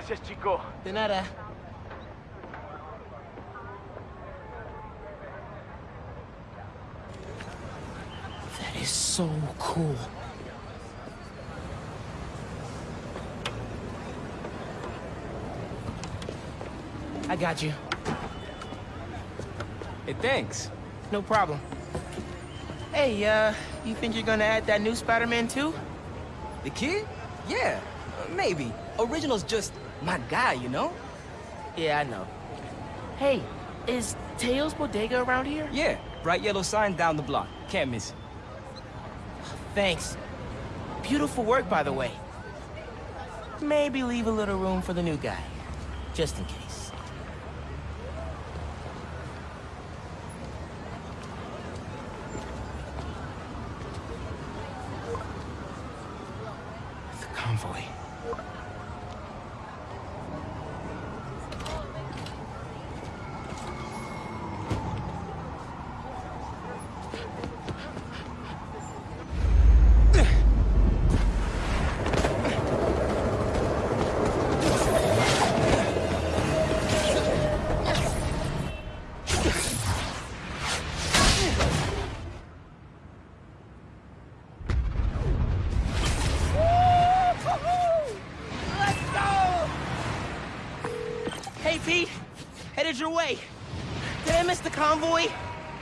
Gracias, chico. De nada. That is so cool. I got you. Hey, thanks. No problem. Hey, uh, you think you're gonna add that new Spider-Man too? The kid? Yeah, uh, maybe. Original's just my guy, you know? Yeah, I know. Hey, is Teo's Bodega around here? Yeah, bright yellow sign down the block. Can't miss it. Thanks. Beautiful work, by the way. Maybe leave a little room for the new guy, just in case. Your way. Did I miss the convoy?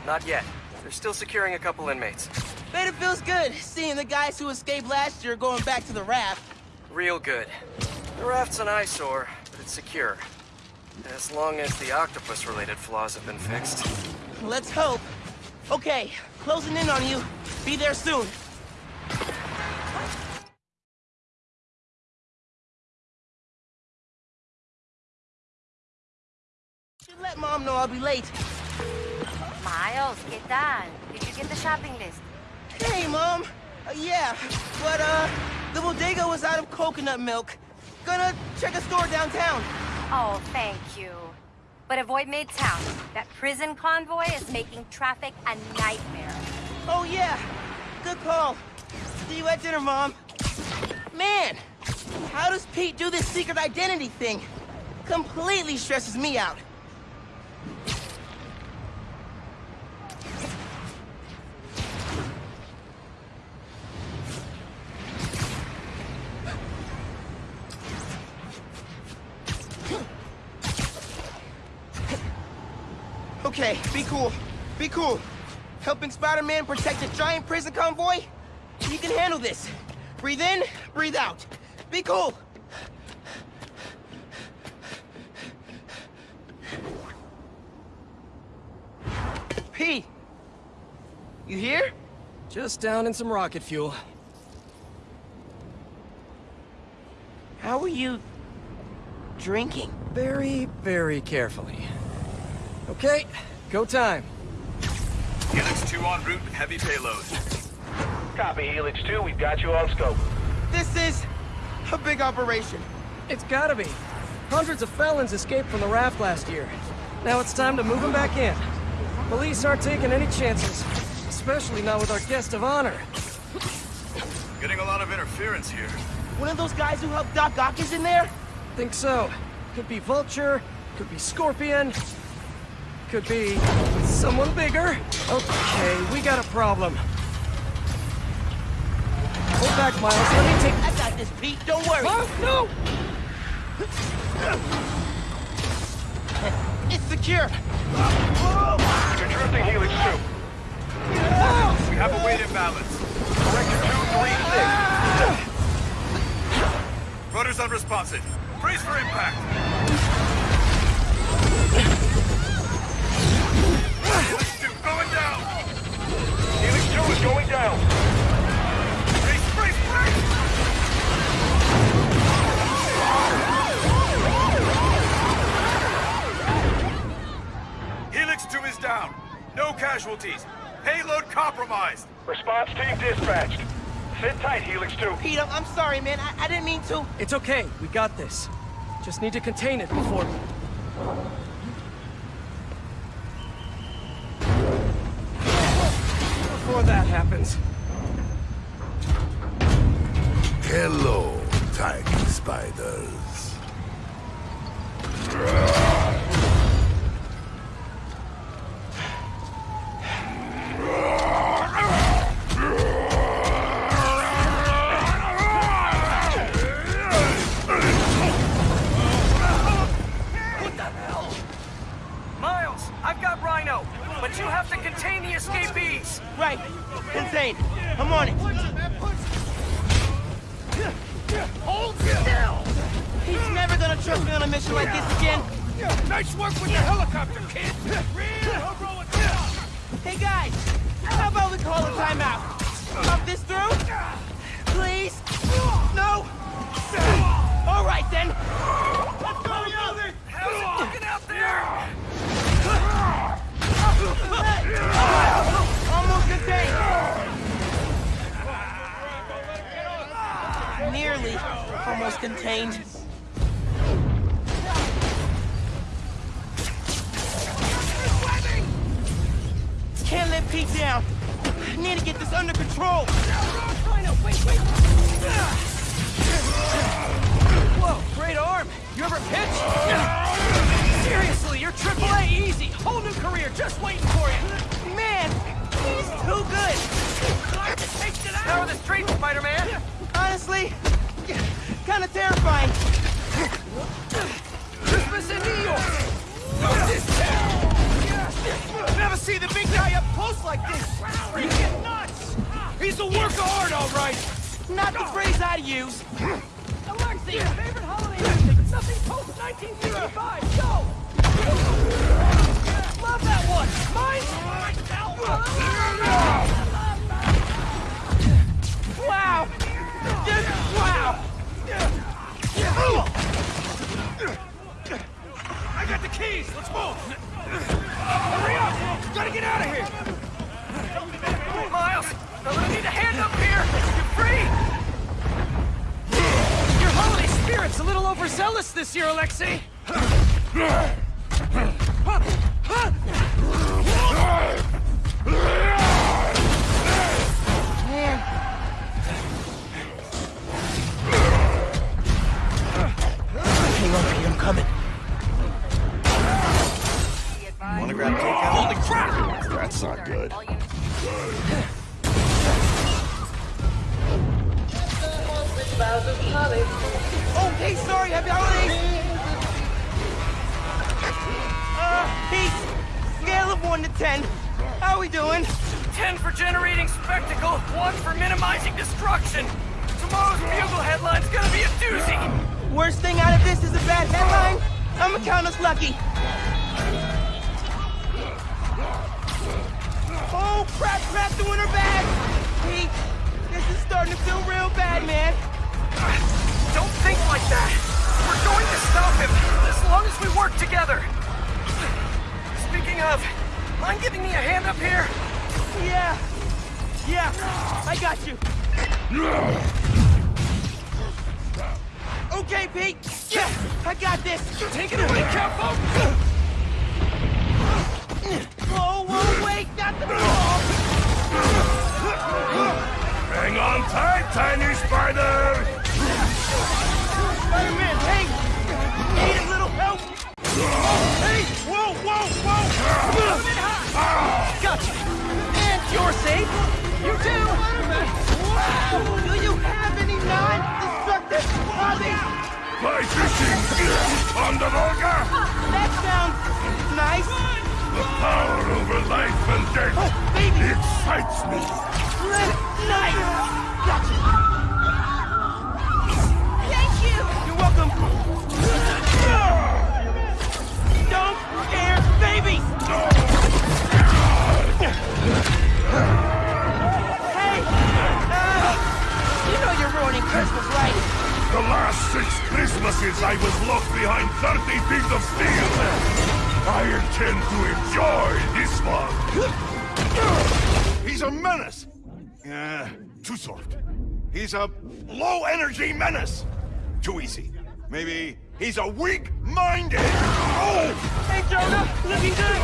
Not yet. They're still securing a couple inmates. Bet it feels good seeing the guys who escaped last year going back to the raft. Real good. The raft's an eyesore, but it's secure. As long as the octopus-related flaws have been fixed. Let's hope. Okay, closing in on you. Be there soon. Let mom know I'll be late. Miles, ¿qué tal? Did you get the shopping list? Hey, mom. Uh, yeah, but uh, the bodega was out of coconut milk. Gonna check a store downtown. Oh, thank you. But avoid Midtown. That prison convoy is making traffic a nightmare. Oh yeah, good call. See you at dinner, mom. Man, how does Pete do this secret identity thing? Completely stresses me out. Okay, be cool. Be cool. Helping Spider-Man protect a giant prison convoy? You can handle this. Breathe in, breathe out. Be cool. You here? Just down in some rocket fuel. How are you... drinking? Very, very carefully. Okay, go time. Helix 2 en route with heavy payload. Copy, Helix 2. We've got you on scope. This is... a big operation. It's gotta be. Hundreds of felons escaped from the raft last year. Now it's time to move them back in. Police aren't taking any chances. Especially not with our guest of honor. Getting a lot of interference here. One of those guys who helped Doc Ock is in there? Think so. Could be Vulture, could be Scorpion, could be someone bigger. Okay, we got a problem. Hold back, Miles. Let me take... I got this, Pete. Don't worry. Huh? No! It's secure. You're drifting Helix 2. We have a weight imbalance. Corrector 236. Rudder's unresponsive. Brace for impact. Helix 2 going down. Helix 2 is going down. Brace, brace, brace! Helix 2 is down. No casualties. Payload compromised. Response team dispatched. Sit tight, Helix 2. Pete, I'm, I'm sorry, man. I, I didn't mean to. It's okay. We got this. Just need to contain it before... Before that happens. Hello, tiny spiders. Contained. Can't let Pete down. Need to get this under control. Whoa, great arm. You ever pitch? Seriously, you're triple A easy. Whole new career just waiting for you. Man, he's too good. How are the streets, Spider-Man? Honestly, kind of terrifying. Christmas in New York. Never see the big guy up close like this! Get nuts! He's a work of art, all right! Not the phrase I'd use. Alexi, favorite holiday music. Nothing post 1965. Go. Love that one. Mine. Wow! Just wow! I got the keys! Let's move! Hurry up! Gotta get out of here! Miles, I'm gonna need a hand up here. You're free. Your holiday spirit's a little overzealous this year, Alexei. That's not good. Oh, hey, sorry, happy holidays! Uh, Pete, scale of 1 to 10. How are we doing? Ten for generating spectacle, one for minimizing destruction. Tomorrow's bugle headline's gonna be a doozy. Worst thing out of this is a bad headline? I'ma count us lucky. Oh, crap, crap, doing her bad! Pete, this is starting to feel real bad, man. Don't think like that. We're going to stop him as long as we work together. Speaking of, mind giving me a hand up here? Yeah. Yeah, I got you. Okay, Pete. Yeah, I got this. Take it away, Capo. Whoa, whoa, wait, not the ball. Hang on tight, tiny spider! Spider-Man, hey, need a little help? Hey! Whoa, whoa, whoa! Gotcha. And you're safe. You too. Wow, do you have any non-destructive hobbies? Fly fishing! On the Volga! Ah, that sounds nice. The power over life and death Oh, baby, excites me! nice. Gotcha. Thank you. You're welcome. Don't scare babies. Hey, uh, you know you're ruining Christmas, right? The last six Christmases I was locked behind 30 feet of steel! I intend to enjoy this one! He's a menace! Uh, too soft. He's a low-energy menace! Too easy. Maybe he's a weak-minded! Oh! Hey, Jonah, looking good.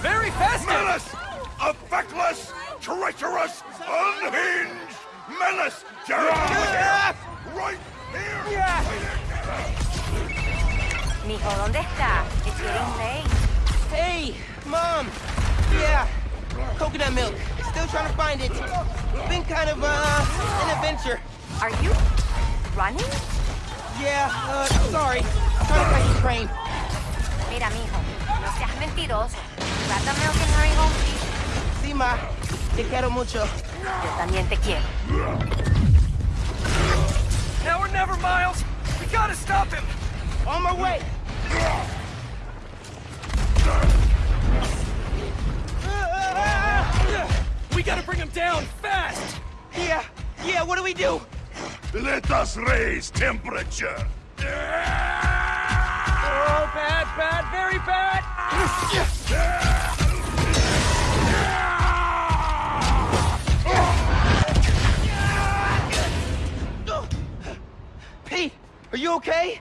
Very festive. Menace! A feckless, treacherous, unhinged menace! Gerard! Ah! Right here! Yeah. ¿dónde está? It's getting late. Hey, Mom! Yeah, coconut milk. Still trying to find it. It's been kind of, uh, an adventure. Are you running? Yeah, uh, sorry. I'm trying to catch the train. Mira, mijo, no seas mentiroso. Grab the milk and hurry home, please. Sí, ma. Te quiero mucho. Yo también te quiero. Now we're never, Miles. We gotta stop him. On my way. We gotta bring him down, fast! Yeah, yeah, what do we do? Let us raise temperature. Oh, bad, bad, very bad! Pete, are you okay?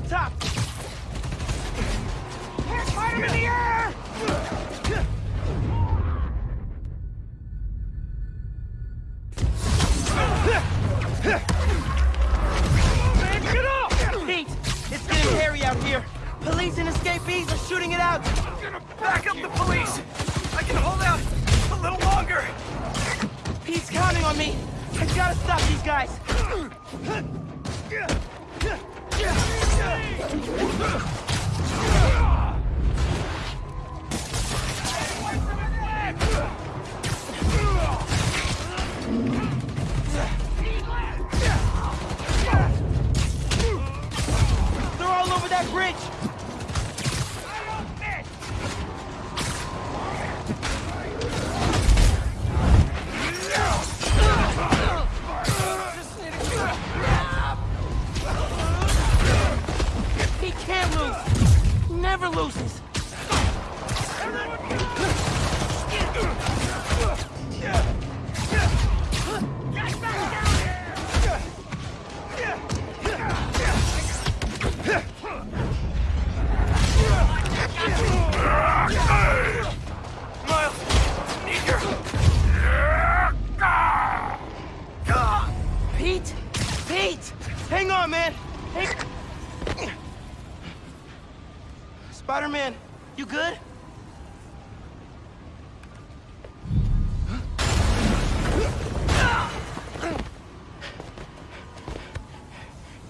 up top.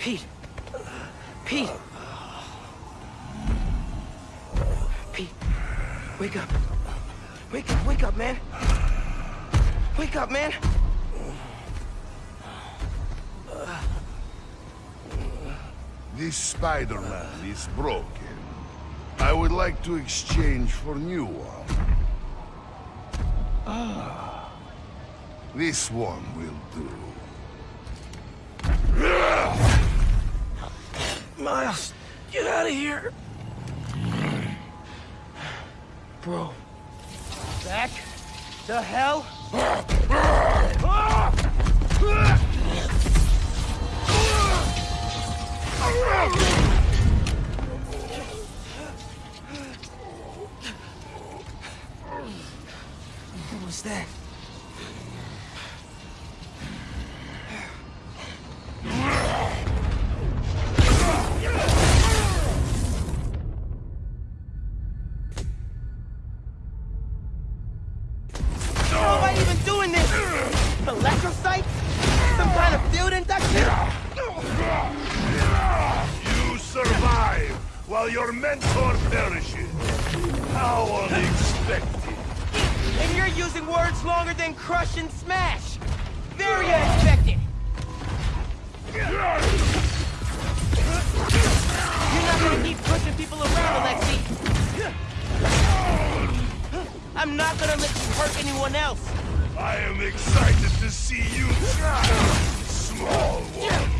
Pete. Pete. Pete. Wake up. Wake up, wake up, man. Wake up, man. This Spider-Man is broken. I would like to exchange for new one. Ah. This one will do. Miles, get out of here. Bro. Back the hell? What was that? while your mentor perishes. How unexpected. And you're using words longer than crush and smash. Very unexpected. You're not gonna keep pushing people around, Alexi. I'm not gonna let you hurt anyone else. I am excited to see you try, small one.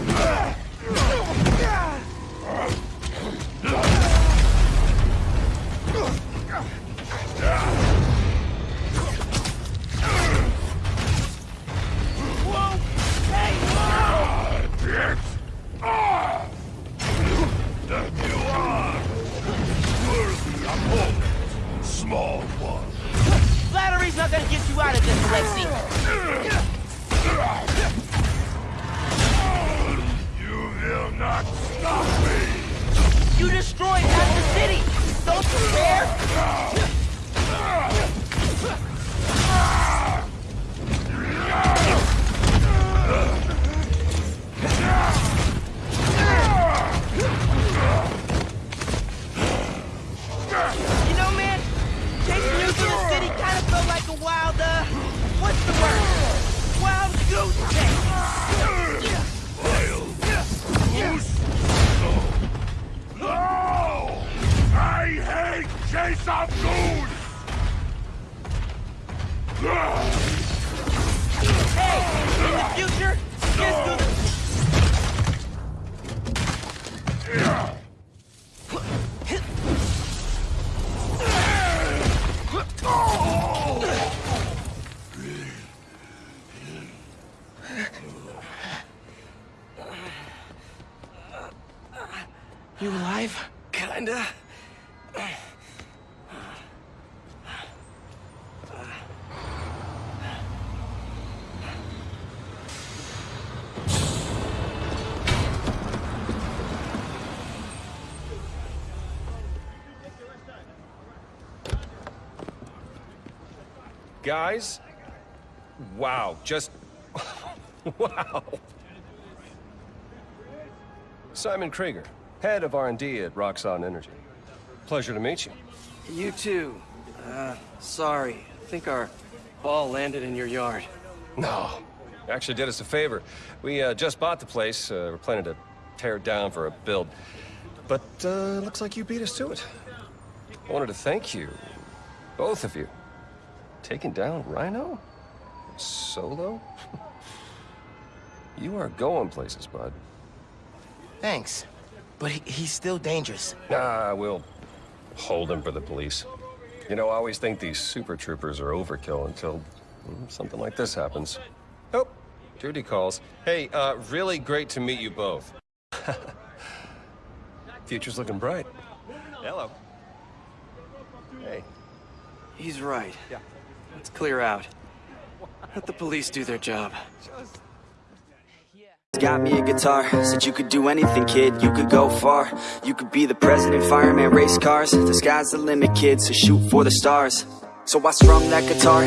You alive? Kinda. Guys? Wow, just... wow. Simon Krieger, head of R&D at Roxxon Energy. Pleasure to meet you. You too. Uh, sorry. I think our ball landed in your yard. No, actually did us a favor. We uh, just bought the place. Uh, we're planning to tear it down for a build. But uh, looks like you beat us to it. I wanted to thank you, both of you. Taking down Rhino? Solo? you are going places, bud. Thanks. But he, he's still dangerous. Nah, we'll hold him for the police. You know, I always think these super troopers are overkill until mm, something like this happens. Oh, Judy calls. Hey, uh, really great to meet you both. Future's looking bright. Hello. Hey. He's right. Yeah. Let's clear out. Let the police do their job. Got me a guitar, said you could do anything, kid, you could go far. You could be the president, fireman, race cars. The sky's the limit, kid, so shoot for the stars. So I strum that guitar